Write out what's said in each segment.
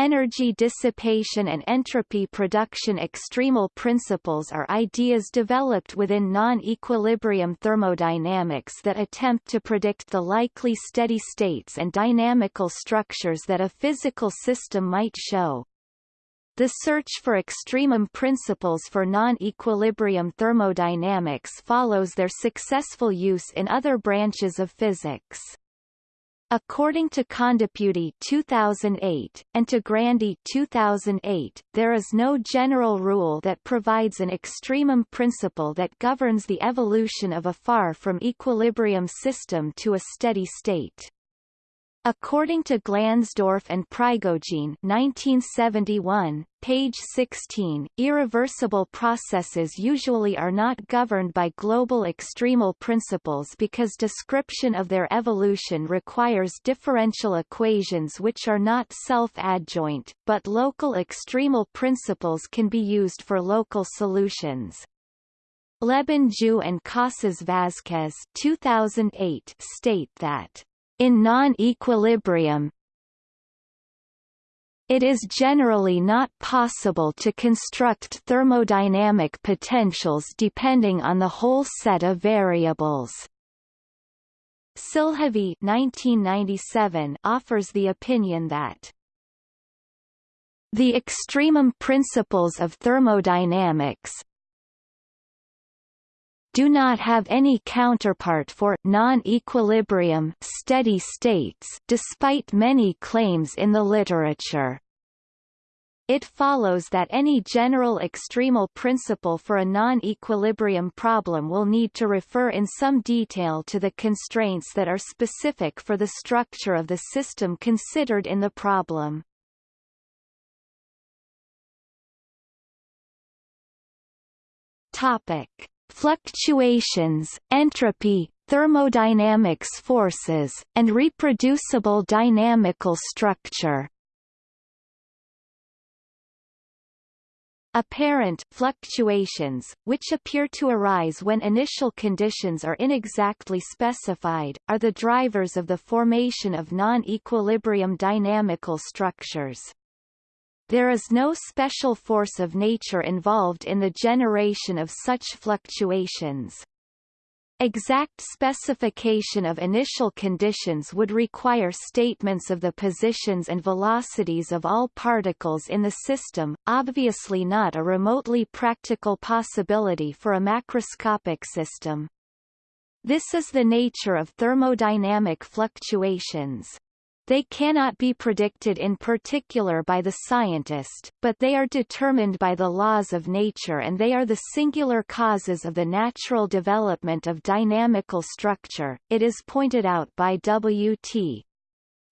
Energy dissipation and entropy production extremal principles are ideas developed within non-equilibrium thermodynamics that attempt to predict the likely steady states and dynamical structures that a physical system might show. The search for extremum principles for non-equilibrium thermodynamics follows their successful use in other branches of physics. According to Kondepudi 2008, and to Grandy 2008, there is no general rule that provides an extremum principle that governs the evolution of a far from equilibrium system to a steady state. According to Glansdorff and Prigogine 1971, page 16, irreversible processes usually are not governed by global extremal principles because description of their evolution requires differential equations which are not self-adjoint, but local extremal principles can be used for local solutions. Lebon Jou and Casas Vázquez 2008 state that in non-equilibrium, it is generally not possible to construct thermodynamic potentials depending on the whole set of variables. Silhavy 1997 offers the opinion that the extremum principles of thermodynamics, do not have any counterpart for non-equilibrium steady states despite many claims in the literature. It follows that any general extremal principle for a non-equilibrium problem will need to refer in some detail to the constraints that are specific for the structure of the system considered in the problem. Topic fluctuations, entropy, thermodynamics forces, and reproducible dynamical structure. Apparent fluctuations, which appear to arise when initial conditions are inexactly specified, are the drivers of the formation of non-equilibrium dynamical structures. There is no special force of nature involved in the generation of such fluctuations. Exact specification of initial conditions would require statements of the positions and velocities of all particles in the system, obviously not a remotely practical possibility for a macroscopic system. This is the nature of thermodynamic fluctuations. They cannot be predicted in particular by the scientist, but they are determined by the laws of nature and they are the singular causes of the natural development of dynamical structure, it is pointed out by W.T.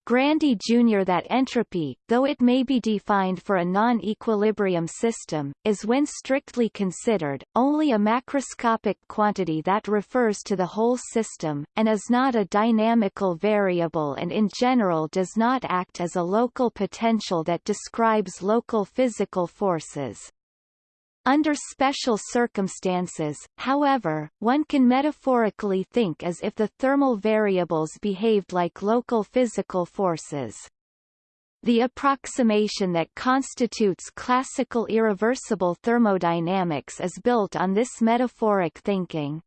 Grandy Jr. that entropy, though it may be defined for a non-equilibrium system, is when strictly considered, only a macroscopic quantity that refers to the whole system, and is not a dynamical variable and in general does not act as a local potential that describes local physical forces. Under special circumstances, however, one can metaphorically think as if the thermal variables behaved like local physical forces. The approximation that constitutes classical irreversible thermodynamics is built on this metaphoric thinking.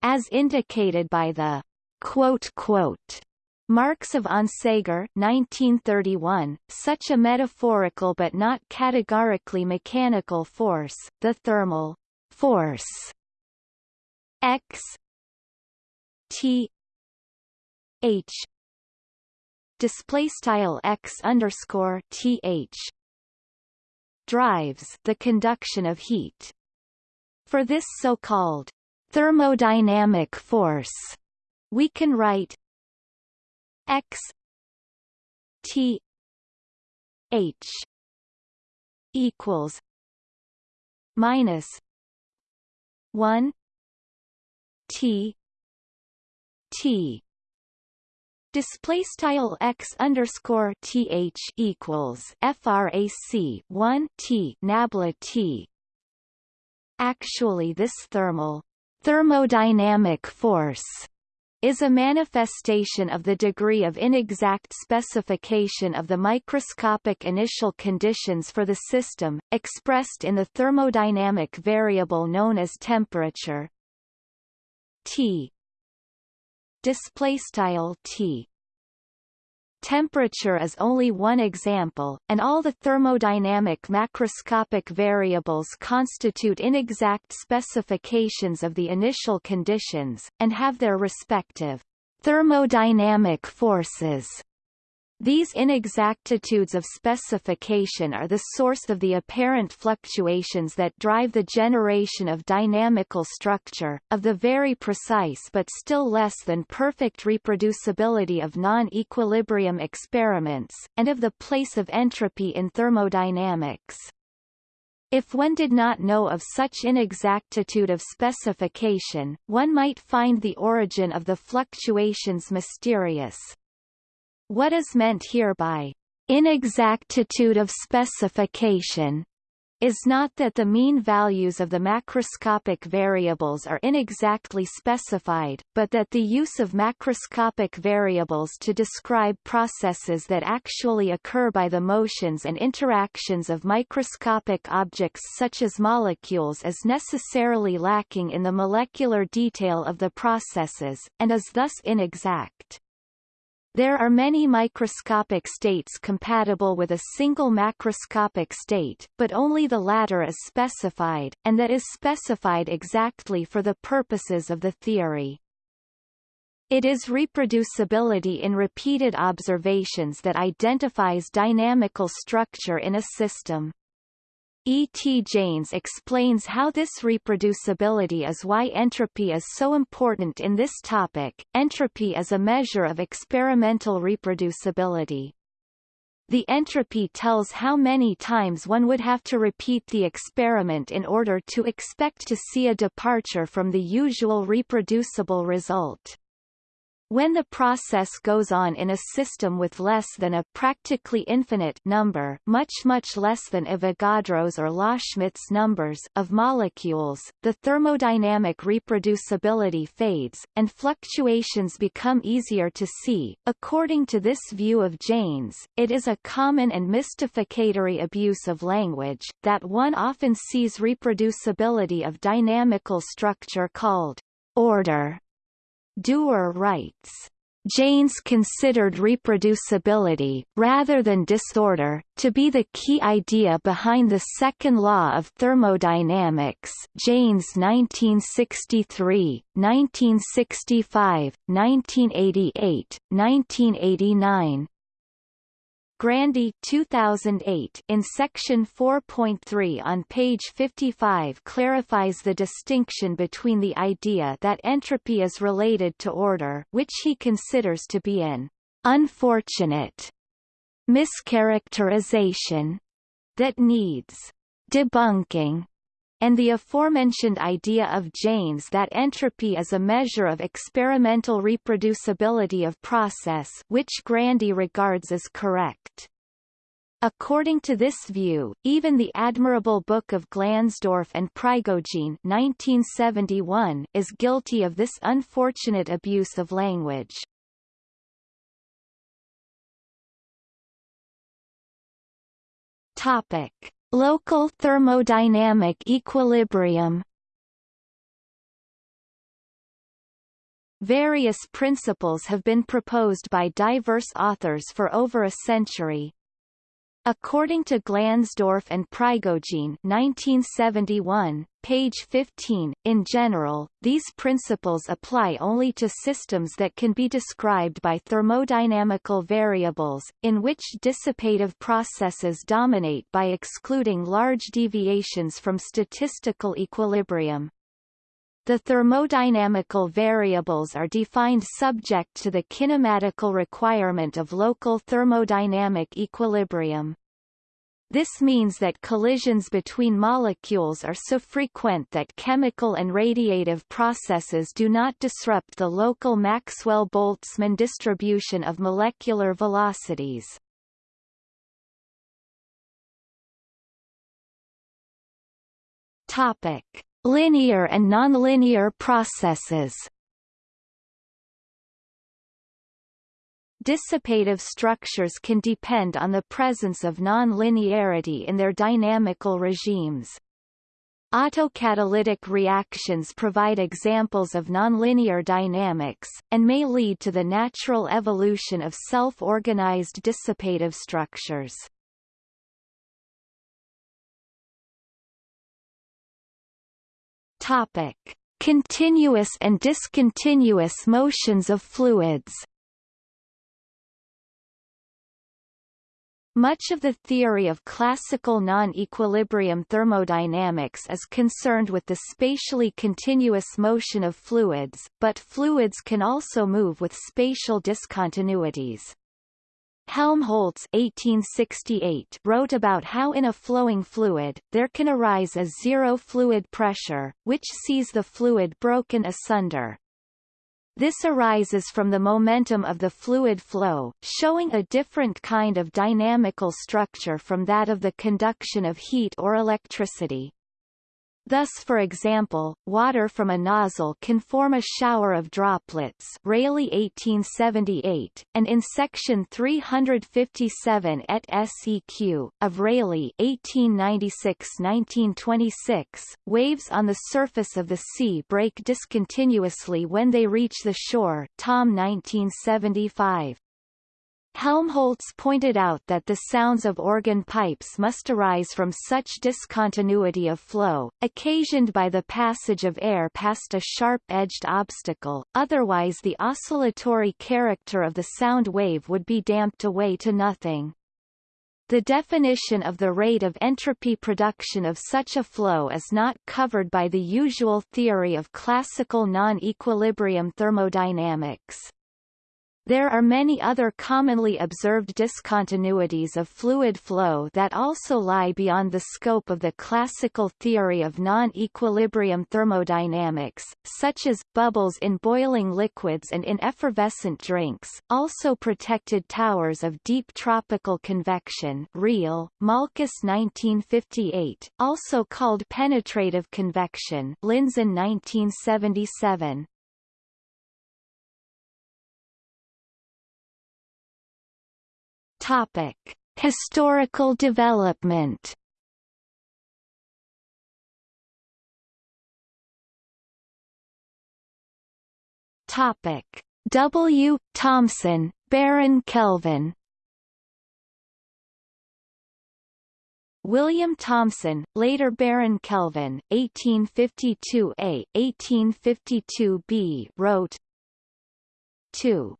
As indicated by the quote, quote, Marx of Onsager 1931, such a metaphorical but not categorically mechanical force, the thermal force x t h display style x underscore th drives the conduction of heat. For this so-called thermodynamic force, we can write x t h equals minus 1 t t. Display style x underscore th equals frac 1 t nabla t. Actually this thermal thermodynamic force is a manifestation of the degree of inexact specification of the microscopic initial conditions for the system, expressed in the thermodynamic variable known as temperature. T. Display style T Temperature is only one example, and all the thermodynamic macroscopic variables constitute inexact specifications of the initial conditions, and have their respective thermodynamic forces these inexactitudes of specification are the source of the apparent fluctuations that drive the generation of dynamical structure, of the very precise but still less than perfect reproducibility of non-equilibrium experiments, and of the place of entropy in thermodynamics. If one did not know of such inexactitude of specification, one might find the origin of the fluctuations mysterious. What is meant here by inexactitude of specification is not that the mean values of the macroscopic variables are inexactly specified, but that the use of macroscopic variables to describe processes that actually occur by the motions and interactions of microscopic objects such as molecules is necessarily lacking in the molecular detail of the processes, and is thus inexact. There are many microscopic states compatible with a single macroscopic state, but only the latter is specified, and that is specified exactly for the purposes of the theory. It is reproducibility in repeated observations that identifies dynamical structure in a system. E. T. Jaynes explains how this reproducibility is why entropy is so important in this topic. Entropy is a measure of experimental reproducibility. The entropy tells how many times one would have to repeat the experiment in order to expect to see a departure from the usual reproducible result. When the process goes on in a system with less than a practically infinite number much much less than Avogadro's or Loschmidt's numbers of molecules, the thermodynamic reproducibility fades, and fluctuations become easier to see. According to this view of Jaynes, it is a common and mystificatory abuse of language, that one often sees reproducibility of dynamical structure called order Dewar writes, Jaynes considered reproducibility, rather than disorder, to be the key idea behind the second law of thermodynamics Jaynes 1963, 1965, 1988, 1989, Grandy 2008 in section 4.3 on page 55 clarifies the distinction between the idea that entropy is related to order which he considers to be an unfortunate mischaracterization that needs debunking and the aforementioned idea of Jaynes that entropy is a measure of experimental reproducibility of process which Grandy regards as correct. According to this view, even the admirable book of Glansdorff and Prigogine 1971 is guilty of this unfortunate abuse of language. Topic. Local thermodynamic equilibrium. Various principles have been proposed by diverse authors for over a century, According to Glansdorff and Prigogine 1971, page 15, in general, these principles apply only to systems that can be described by thermodynamical variables, in which dissipative processes dominate by excluding large deviations from statistical equilibrium. The thermodynamical variables are defined subject to the kinematical requirement of local thermodynamic equilibrium. This means that collisions between molecules are so frequent that chemical and radiative processes do not disrupt the local Maxwell-Boltzmann distribution of molecular velocities. Topic linear and nonlinear processes dissipative structures can depend on the presence of non-linearity in their dynamical regimes. Autocatalytic reactions provide examples of nonlinear dynamics, and may lead to the natural evolution of self-organized dissipative structures. Topic. Continuous and discontinuous motions of fluids Much of the theory of classical non-equilibrium thermodynamics is concerned with the spatially continuous motion of fluids, but fluids can also move with spatial discontinuities. Helmholtz 1868 wrote about how in a flowing fluid, there can arise a zero fluid pressure, which sees the fluid broken asunder. This arises from the momentum of the fluid flow, showing a different kind of dynamical structure from that of the conduction of heat or electricity. Thus for example, water from a nozzle can form a shower of droplets Rayleigh 1878, and in section 357 et seq. of Rayleigh 1896-1926, waves on the surface of the sea break discontinuously when they reach the shore Thom 1975. Helmholtz pointed out that the sounds of organ pipes must arise from such discontinuity of flow, occasioned by the passage of air past a sharp-edged obstacle, otherwise the oscillatory character of the sound wave would be damped away to nothing. The definition of the rate of entropy production of such a flow is not covered by the usual theory of classical non-equilibrium thermodynamics. There are many other commonly observed discontinuities of fluid flow that also lie beyond the scope of the classical theory of non-equilibrium thermodynamics, such as, bubbles in boiling liquids and in effervescent drinks, also protected towers of deep tropical convection Riehl, Malkus 1958, also called penetrative convection Lindzen 1977. Topic: Historical development. Topic: W. Thomson, Baron Kelvin. William Thomson, later Baron Kelvin, 1852a, 1852b, wrote 2.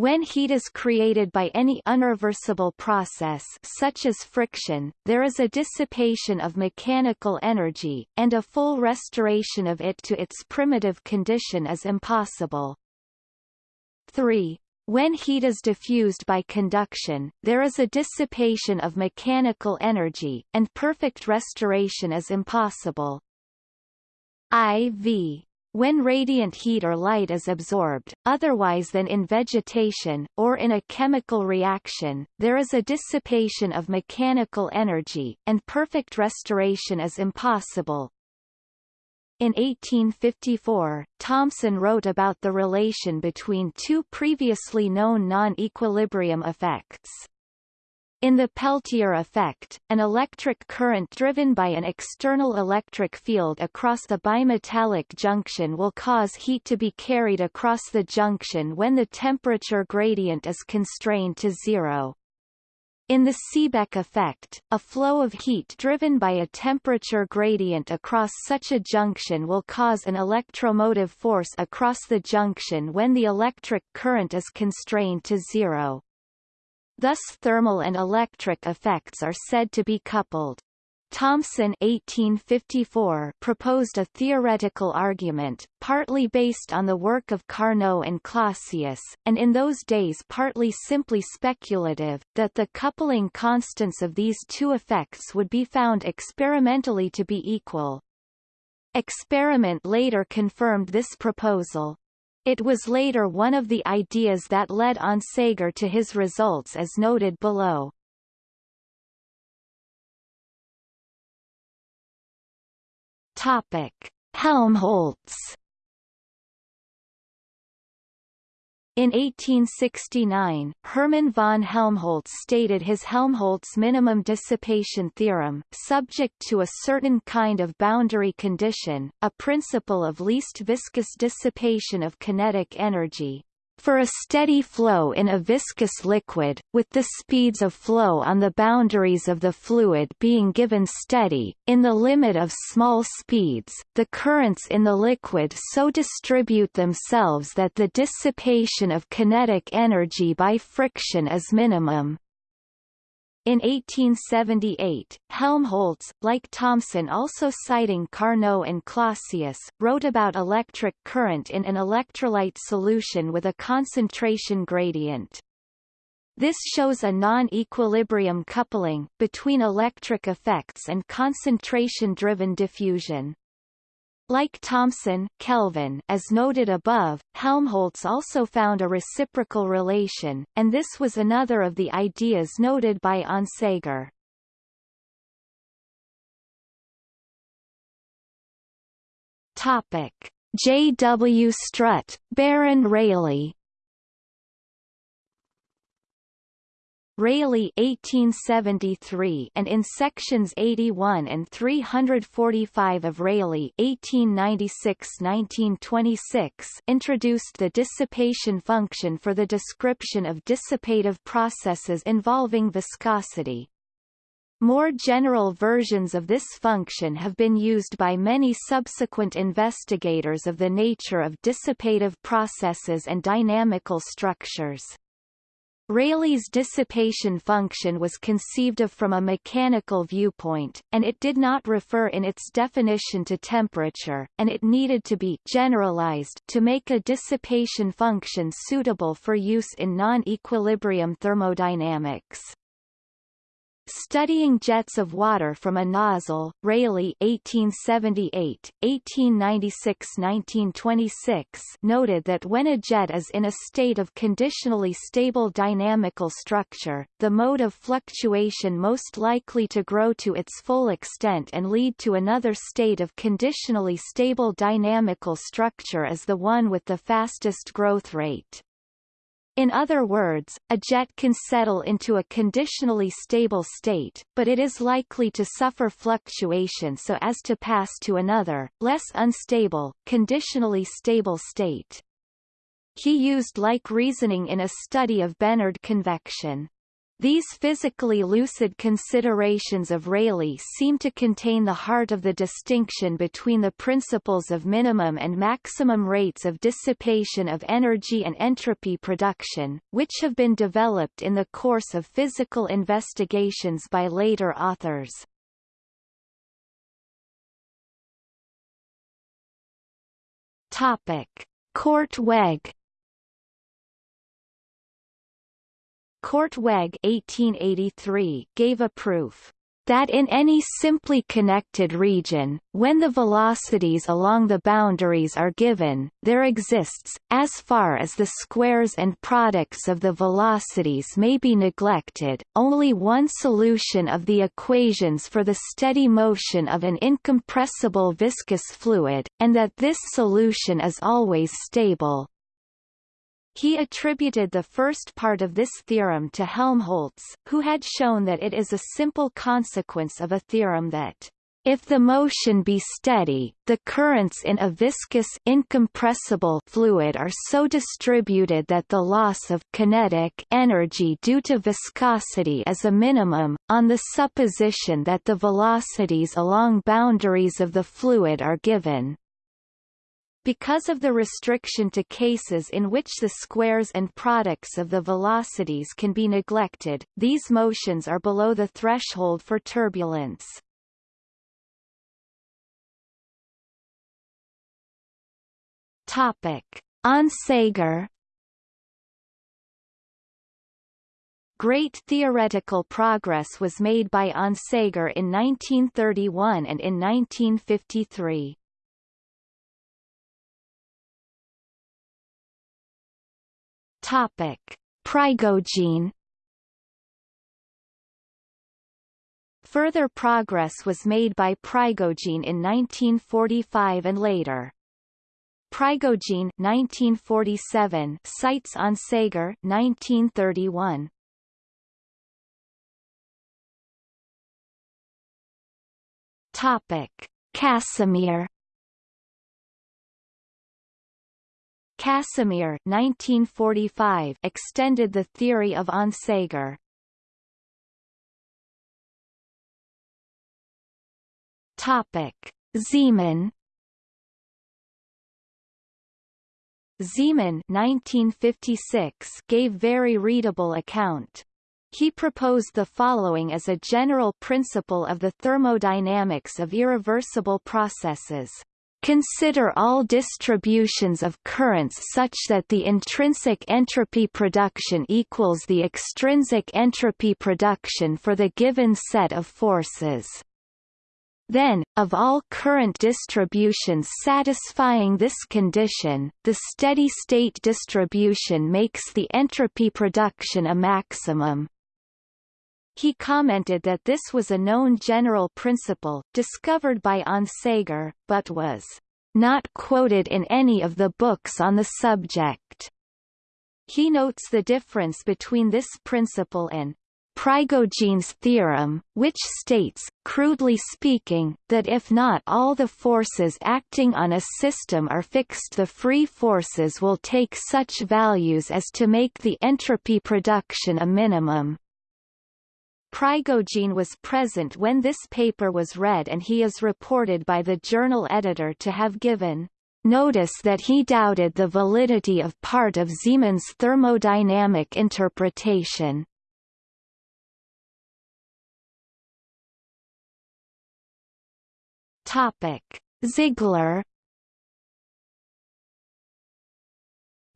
When heat is created by any unreversible process such as friction, there is a dissipation of mechanical energy, and a full restoration of it to its primitive condition is impossible. 3. When heat is diffused by conduction, there is a dissipation of mechanical energy, and perfect restoration is impossible. IV when radiant heat or light is absorbed, otherwise than in vegetation, or in a chemical reaction, there is a dissipation of mechanical energy, and perfect restoration is impossible. In 1854, Thomson wrote about the relation between two previously known non-equilibrium effects. In the Peltier effect, an electric current driven by an external electric field across the bimetallic junction will cause heat to be carried across the junction when the temperature gradient is constrained to zero. In the Seebeck effect, a flow of heat driven by a temperature gradient across such a junction will cause an electromotive force across the junction when the electric current is constrained to zero. Thus thermal and electric effects are said to be coupled. Thomson 1854 proposed a theoretical argument, partly based on the work of Carnot and Clausius, and in those days partly simply speculative, that the coupling constants of these two effects would be found experimentally to be equal. Experiment later confirmed this proposal. It was later one of the ideas that led on Onsager to his results as noted below. Topic: Helmholtz In 1869, Hermann von Helmholtz stated his Helmholtz minimum dissipation theorem, subject to a certain kind of boundary condition, a principle of least viscous dissipation of kinetic energy, for a steady flow in a viscous liquid, with the speeds of flow on the boundaries of the fluid being given steady, in the limit of small speeds, the currents in the liquid so distribute themselves that the dissipation of kinetic energy by friction is minimum. In 1878, Helmholtz, like Thomson also citing Carnot and Clausius, wrote about electric current in an electrolyte solution with a concentration gradient. This shows a non-equilibrium coupling, between electric effects and concentration-driven diffusion. Like Thomson, Kelvin as noted above, Helmholtz also found a reciprocal relation, and this was another of the ideas noted by Onsager. Topic: J. W. Strutt, Baron Rayleigh Rayleigh 1873 and in sections 81 and 345 of Rayleigh 1896-1926 introduced the dissipation function for the description of dissipative processes involving viscosity. More general versions of this function have been used by many subsequent investigators of the nature of dissipative processes and dynamical structures. Rayleigh's dissipation function was conceived of from a mechanical viewpoint, and it did not refer in its definition to temperature, and it needed to be generalized to make a dissipation function suitable for use in non-equilibrium thermodynamics. Studying jets of water from a nozzle, Rayleigh 1878, 1896-1926 noted that when a jet is in a state of conditionally stable dynamical structure, the mode of fluctuation most likely to grow to its full extent and lead to another state of conditionally stable dynamical structure is the one with the fastest growth rate. In other words, a jet can settle into a conditionally stable state, but it is likely to suffer fluctuation so as to pass to another, less unstable, conditionally stable state. He used like reasoning in a study of Bénard convection. These physically lucid considerations of Rayleigh seem to contain the heart of the distinction between the principles of minimum and maximum rates of dissipation of energy and entropy production, which have been developed in the course of physical investigations by later authors. Topic. Korteweg Korteweg 1883 gave a proof that in any simply connected region, when the velocities along the boundaries are given, there exists, as far as the squares and products of the velocities may be neglected, only one solution of the equations for the steady motion of an incompressible viscous fluid, and that this solution is always stable. He attributed the first part of this theorem to Helmholtz, who had shown that it is a simple consequence of a theorem that if the motion be steady, the currents in a viscous incompressible fluid are so distributed that the loss of kinetic energy due to viscosity is a minimum, on the supposition that the velocities along boundaries of the fluid are given. Because of the restriction to cases in which the squares and products of the velocities can be neglected, these motions are below the threshold for turbulence. Topic. Onsager Great theoretical progress was made by Onsager in 1931 and in 1953. Topic: Prigogine Further progress was made by Prigogine in 1945 and later. Prigogine 1947 Cites Onsager 1931 Topic. Casimir Casimir 1945 extended the theory of Onsager. Topic: Zeeman Zeeman 1956 gave very readable account. He proposed the following as a general principle of the thermodynamics of irreversible processes. Consider all distributions of currents such that the intrinsic entropy production equals the extrinsic entropy production for the given set of forces. Then, of all current distributions satisfying this condition, the steady-state distribution makes the entropy production a maximum. He commented that this was a known general principle, discovered by Onsager, but was not quoted in any of the books on the subject. He notes the difference between this principle and Prigogine's theorem, which states, crudely speaking, that if not all the forces acting on a system are fixed the free forces will take such values as to make the entropy production a minimum. Prigogine was present when this paper was read and he is reported by the journal editor to have given notice that he doubted the validity of part of Zeeman's thermodynamic interpretation. Topic: Ziegler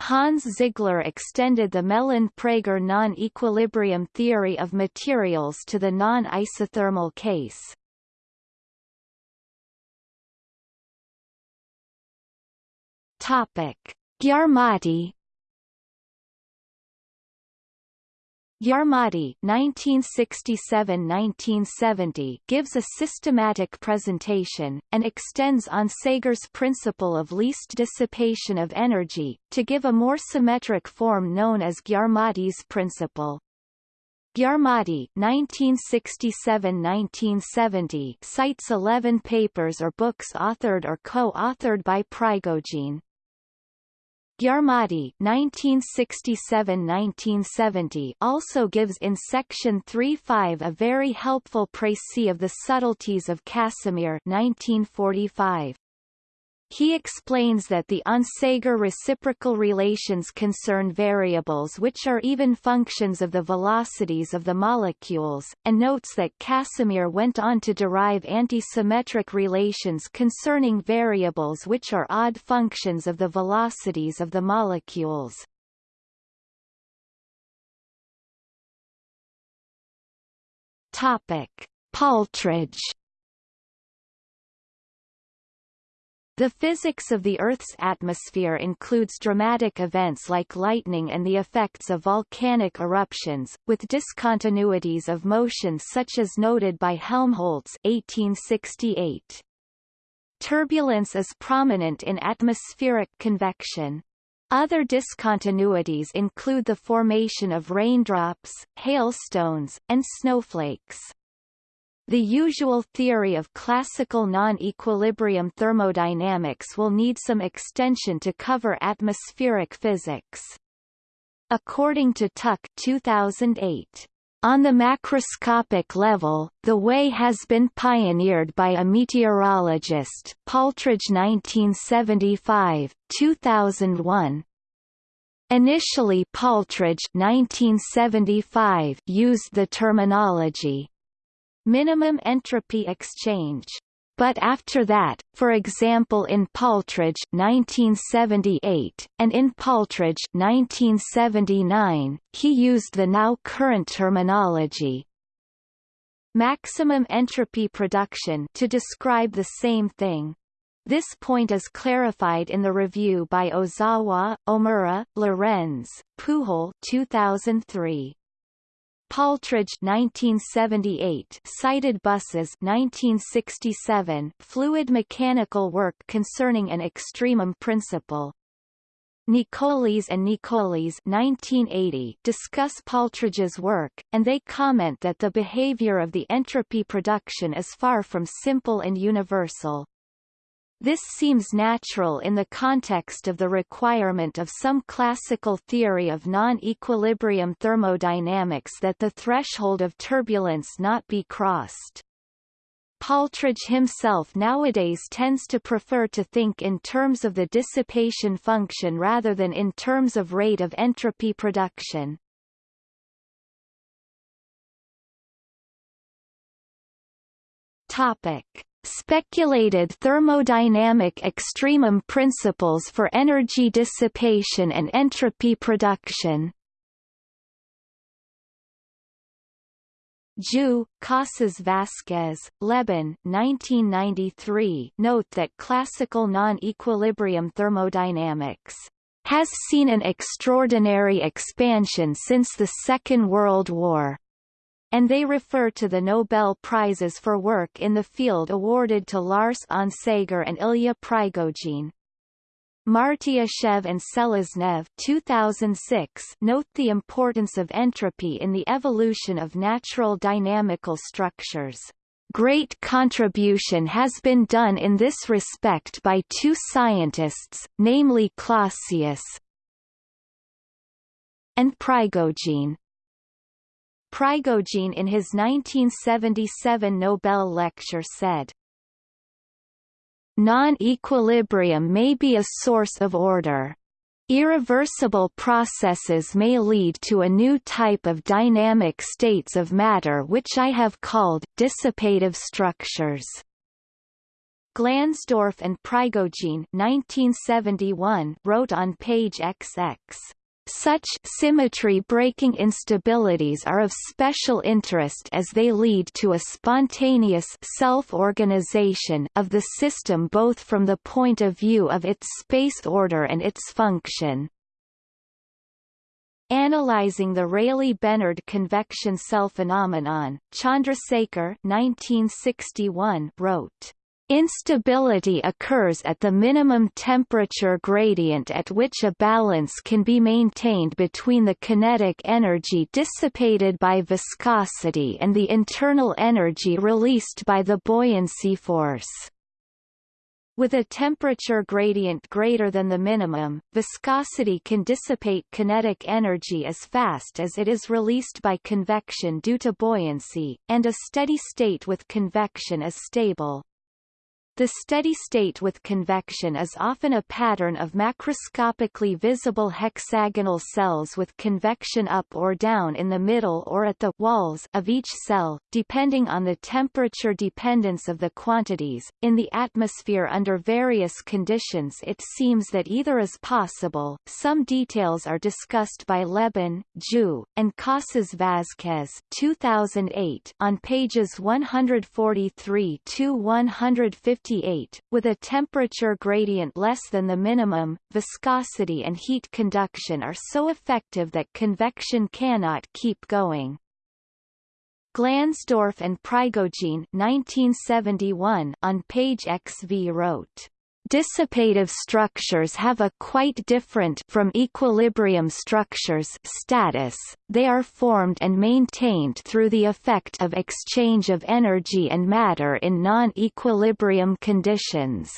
Hans Ziegler extended the Melan-Prager non-equilibrium theory of materials to the non-isothermal case. Topic: Gyarmati Gyarmati (1967–1970) gives a systematic presentation and extends Onsager's principle of least dissipation of energy to give a more symmetric form known as Gyarmati's principle. Gyarmati (1967–1970) cites 11 papers or books authored or co-authored by Prigogine. Gyarmati 1967–1970 also gives in section 3.5 a very helpful précis of the subtleties of Casimir 1945. He explains that the Onsager reciprocal relations concern variables which are even functions of the velocities of the molecules, and notes that Casimir went on to derive antisymmetric relations concerning variables which are odd functions of the velocities of the molecules. Topic: Paltridge The physics of the Earth's atmosphere includes dramatic events like lightning and the effects of volcanic eruptions, with discontinuities of motion such as noted by Helmholtz 1868. Turbulence is prominent in atmospheric convection. Other discontinuities include the formation of raindrops, hailstones, and snowflakes. The usual theory of classical non-equilibrium thermodynamics will need some extension to cover atmospheric physics. According to Tuck 2008, on the macroscopic level, the way has been pioneered by a meteorologist Paltridge 1975, 2001. Initially Paltridge 1975 used the terminology minimum entropy exchange. But after that, for example in Paltridge 1978, and in Paltridge 1979, he used the now current terminology maximum entropy production to describe the same thing. This point is clarified in the review by Ozawa, Ohmura, Lorenz, Pujol 2003. Paltridge 1978 Cited Busse 1967 Fluid mechanical work concerning an extremum principle Nicolis and Nicolis 1980 discuss Paltridge's work, and they comment that the behavior of the entropy production is far from simple and universal. This seems natural in the context of the requirement of some classical theory of non-equilibrium thermodynamics that the threshold of turbulence not be crossed. Paltridge himself nowadays tends to prefer to think in terms of the dissipation function rather than in terms of rate of entropy production. Topic. Speculated thermodynamic extremum principles for energy dissipation and entropy production. Jou, Casas Vasquez, Lebon 1993 note that classical non-equilibrium thermodynamics has seen an extraordinary expansion since the Second World War, and they refer to the Nobel Prizes for work in the field awarded to Lars Onsager and Ilya Prigogine. Martyushev and Seleznev 2006 note the importance of entropy in the evolution of natural dynamical structures. Great contribution has been done in this respect by two scientists, namely Clausius and Prigogine. Prigogine in his 1977 Nobel lecture said, Non-equilibrium may be a source of order. Irreversible processes may lead to a new type of dynamic states of matter which I have called dissipative structures. Glansdorff and Prigogine 1971 wrote on page XX such symmetry-breaking instabilities are of special interest as they lead to a spontaneous self-organization of the system both from the point of view of its space order and its function. Analyzing the Rayleigh-Benard convection cell phenomenon, Chandrasekhar 1961 wrote Instability occurs at the minimum temperature gradient at which a balance can be maintained between the kinetic energy dissipated by viscosity and the internal energy released by the buoyancy force. With a temperature gradient greater than the minimum, viscosity can dissipate kinetic energy as fast as it is released by convection due to buoyancy, and a steady state with convection is stable. The steady state with convection is often a pattern of macroscopically visible hexagonal cells with convection up or down in the middle or at the walls of each cell, depending on the temperature dependence of the quantities. In the atmosphere under various conditions it seems that either is possible. Some details are discussed by Lebon, Jou, and Casas Vázquez 2008 on pages 143 to 150 58, with a temperature gradient less than the minimum, viscosity and heat conduction are so effective that convection cannot keep going. Glansdorff and Prigogine 1971 on page XV wrote Dissipative structures have a quite different from equilibrium structures status, they are formed and maintained through the effect of exchange of energy and matter in non-equilibrium conditions.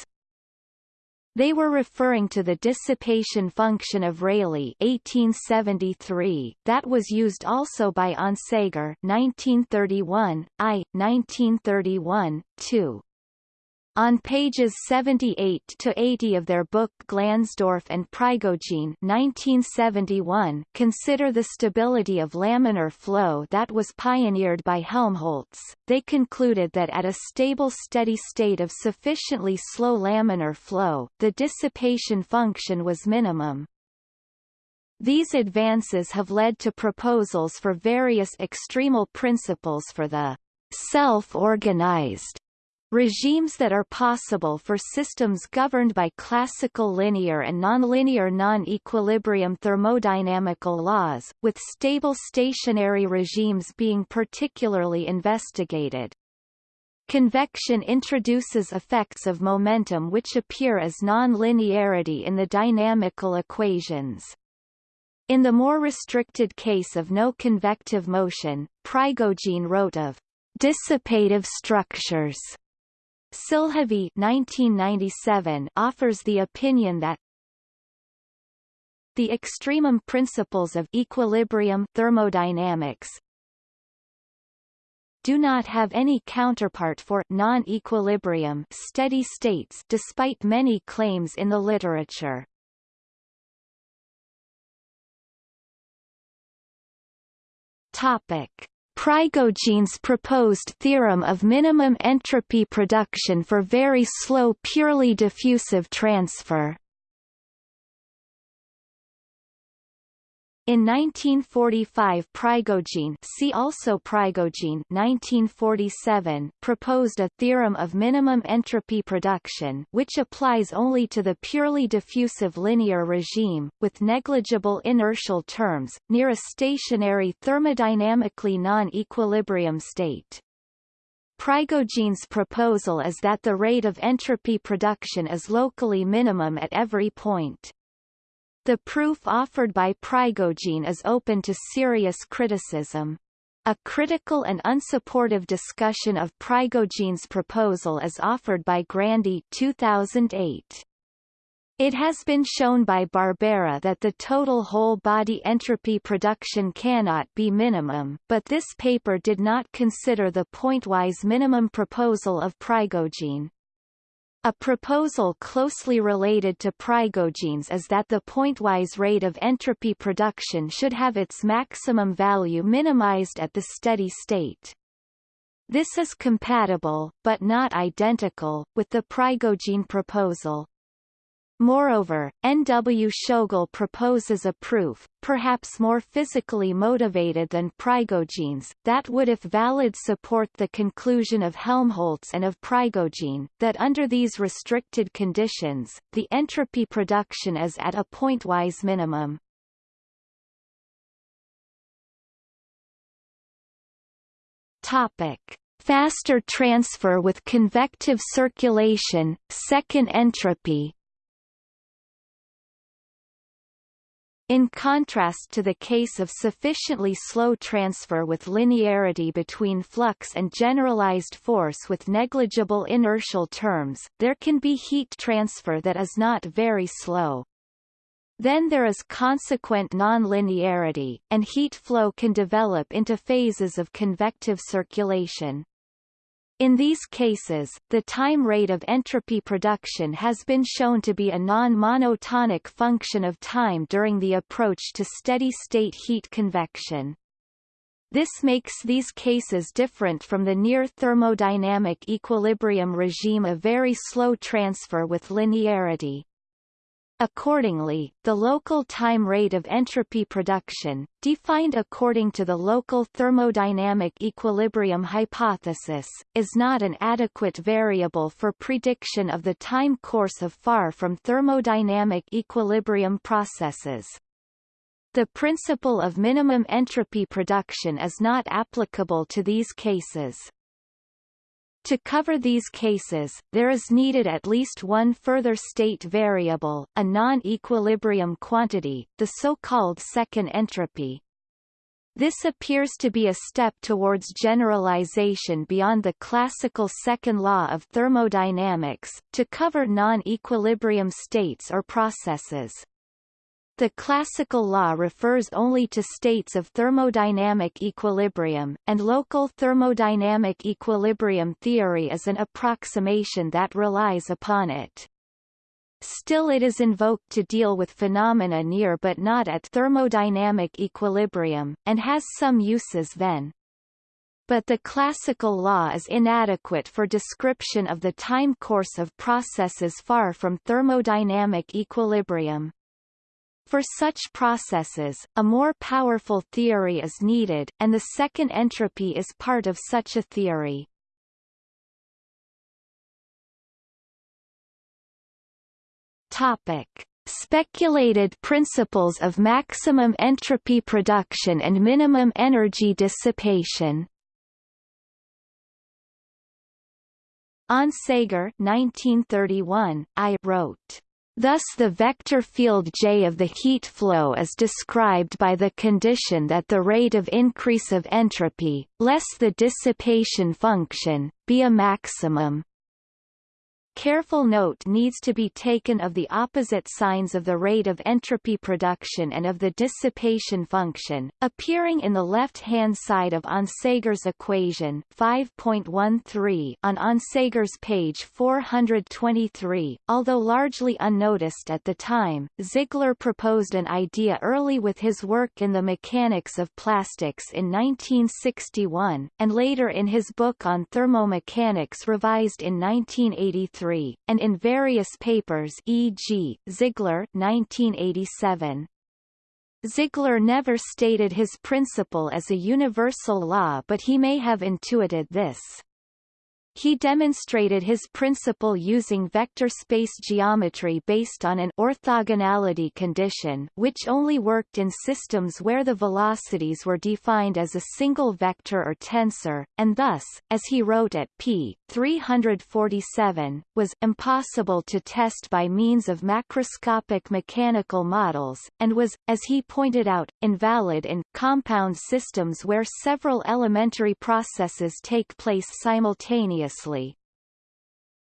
They were referring to the dissipation function of Rayleigh 1873 that was used also by Onsager 1931, I 1931, 2. On pages 78 to 80 of their book Glansdorff and Prigogine 1971 consider the stability of laminar flow that was pioneered by Helmholtz. They concluded that at a stable steady state of sufficiently slow laminar flow, the dissipation function was minimum. These advances have led to proposals for various extremal principles for the self-organized Regimes that are possible for systems governed by classical linear and nonlinear non-equilibrium thermodynamical laws, with stable stationary regimes being particularly investigated. Convection introduces effects of momentum which appear as non-linearity in the dynamical equations. In the more restricted case of no convective motion, Prigogine wrote of dissipative structures Silhavy 1997 offers the opinion that the extremum principles of equilibrium thermodynamics do not have any counterpart for non-equilibrium steady states despite many claims in the literature. Topic Prigogine's proposed theorem of minimum entropy production for very slow purely diffusive transfer In 1945 Prigogine see also Prigogine 1947 proposed a theorem of minimum entropy production which applies only to the purely diffusive linear regime, with negligible inertial terms, near a stationary thermodynamically non-equilibrium state. Prigogine's proposal is that the rate of entropy production is locally minimum at every point. The proof offered by Prigogine is open to serious criticism. A critical and unsupportive discussion of Prigogine's proposal is offered by Grandy 2008. It has been shown by Barbera that the total whole-body entropy production cannot be minimum, but this paper did not consider the pointwise minimum proposal of Prigogine. A proposal closely related to Prigogine's is that the pointwise rate of entropy production should have its maximum value minimized at the steady state. This is compatible, but not identical, with the Prigogine proposal. Moreover, N. W. Tschoegl proposes a proof, perhaps more physically motivated than Prigogine's, that would if valid support the conclusion of Helmholtz and of Prigogine, that under these restricted conditions, the entropy production is at a pointwise minimum. Topic. Faster transfer with convective circulation, second entropy, In contrast to the case of sufficiently slow transfer with linearity between flux and generalized force with negligible inertial terms, there can be heat transfer that is not very slow. Then there is consequent nonlinearity, and heat flow can develop into phases of convective circulation. In these cases, the time rate of entropy production has been shown to be a non-monotonic function of time during the approach to steady-state heat convection. This makes these cases different from the near thermodynamic equilibrium regime of very slow transfer with linearity. Accordingly, the local time rate of entropy production, defined according to the local thermodynamic equilibrium hypothesis, is not an adequate variable for prediction of the time course of far from thermodynamic equilibrium processes. The principle of minimum entropy production is not applicable to these cases. To cover these cases, there is needed at least one further state variable, a non-equilibrium quantity, the so-called second entropy. This appears to be a step towards generalization beyond the classical second law of thermodynamics, to cover non-equilibrium states or processes. The classical law refers only to states of thermodynamic equilibrium, and local thermodynamic equilibrium theory is an approximation that relies upon it. Still it is invoked to deal with phenomena near but not at thermodynamic equilibrium, and has some uses then. But the classical law is inadequate for description of the time course of processes far from thermodynamic equilibrium. For such processes, a more powerful theory is needed, and the second entropy is part of such a theory. Topic. Speculated principles of maximum entropy production and minimum energy dissipation Onsager 1931, I wrote Thus the vector field J of the heat flow is described by the condition that the rate of increase of entropy, less the dissipation function, be a maximum. Careful note needs to be taken of the opposite signs of the rate of entropy production and of the dissipation function, appearing in the left-hand side of Onsager's equation 5.13 on Onsager's page 423. Although largely unnoticed at the time, Ziegler proposed an idea early with his work in the mechanics of plastics in 1961, and later in his book on thermomechanics revised in 1983 and in various papers e.g., Ziegler 1987. Ziegler never stated his principle as a universal law but he may have intuited this. He demonstrated his principle using vector space geometry based on an orthogonality condition which only worked in systems where the velocities were defined as a single vector or tensor, and thus, as he wrote at p. 347, was impossible to test by means of macroscopic mechanical models, and was, as he pointed out, invalid in compound systems where several elementary processes take place simultaneously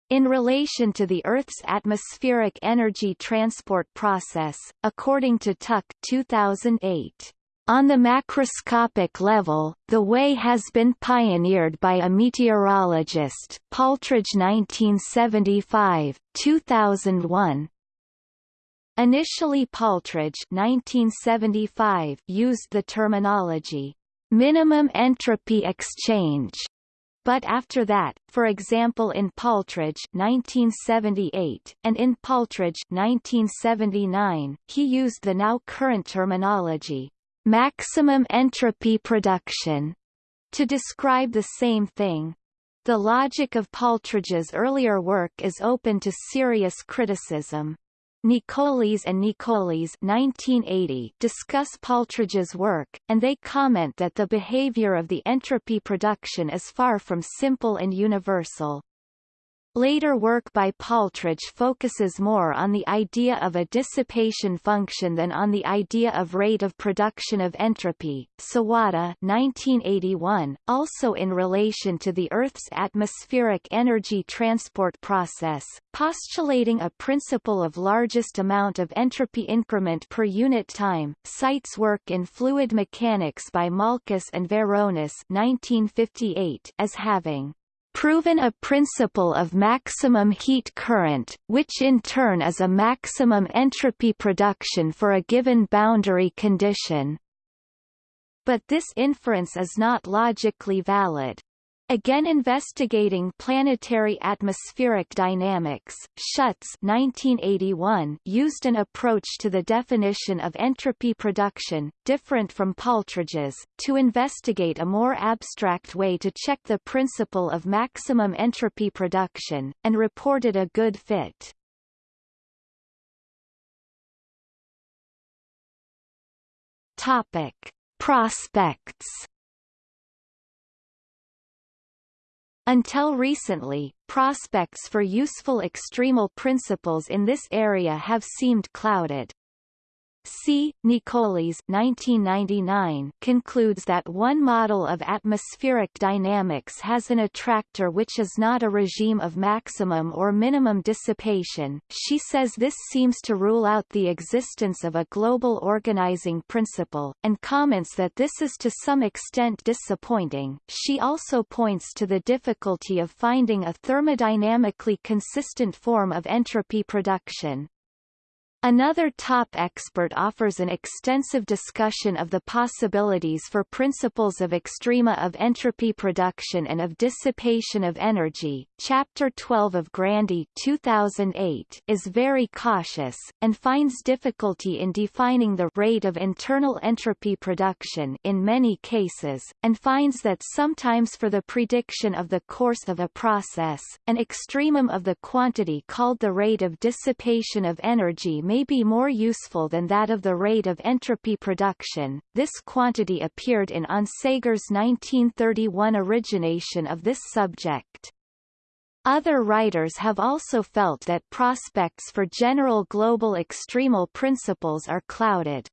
in relation to the Earth's atmospheric energy transport process, according to Tuck 2008, on the macroscopic level, the way has been pioneered by a meteorologist, Paltridge 1975, 2001. Initially Paltridge 1975 used the terminology, minimum entropy exchange but after that, for example in Paltridge 1978 and in Paltridge 1979, he used the now current terminology, maximum entropy production, to describe the same thing. The logic of Paltridge's earlier work is open to serious criticism. Nicolis and Nicolis 1980 discuss Paltridge's work, and they comment that the behavior of the entropy production is far from simple and universal. Later work by Paltridge focuses more on the idea of a dissipation function than on the idea of rate of production of entropy. Sawada 1981, also in relation to the Earth's atmospheric energy transport process, postulating a principle of largest amount of entropy increment per unit time, cites work in fluid mechanics by Malkus and Veronis 1958 as having proven a principle of maximum heat current, which in turn is a maximum entropy production for a given boundary condition. But this inference is not logically valid. Again investigating planetary atmospheric dynamics, Shutts 1981 used an approach to the definition of entropy production, different from Paltridge's, to investigate a more abstract way to check the principle of maximum entropy production, and reported a good fit. Topic. Prospects Until recently, prospects for useful extremal principles in this area have seemed clouded. C. Nicolis 1999 concludes that one model of atmospheric dynamics has an attractor which is not a regime of maximum or minimum dissipation. She says this seems to rule out the existence of a global organizing principle, and comments that this is to some extent disappointing. She also points to the difficulty of finding a thermodynamically consistent form of entropy production. Another top expert offers an extensive discussion of the possibilities for principles of extrema of entropy production and of dissipation of energy. Chapter 12 of Grandy 2008 is very cautious, and finds difficulty in defining the rate of internal entropy production in many cases, and finds that sometimes for the prediction of the course of a process, an extremum of the quantity called the rate of dissipation of energy may be more useful than that of the rate of entropy production. This quantity appeared in Onsager's 1931 origination of this subject. Other writers have also felt that prospects for general global extremal principles are clouded.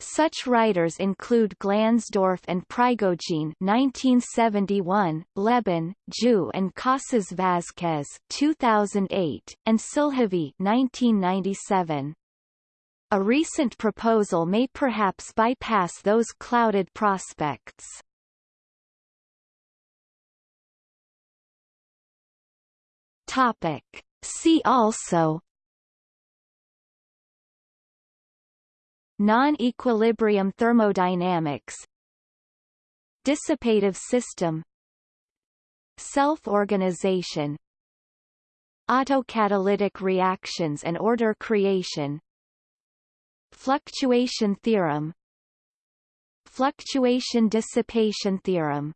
Such writers include Glansdorff and Prigogine 1971, Lebon, Jou and Casas Vázquez 2008, and Silhavy 1997. A recent proposal may perhaps bypass those clouded prospects. Topic. See also Non-equilibrium thermodynamics Dissipative system Self-organization Autocatalytic reactions and order creation Fluctuation theorem Fluctuation dissipation theorem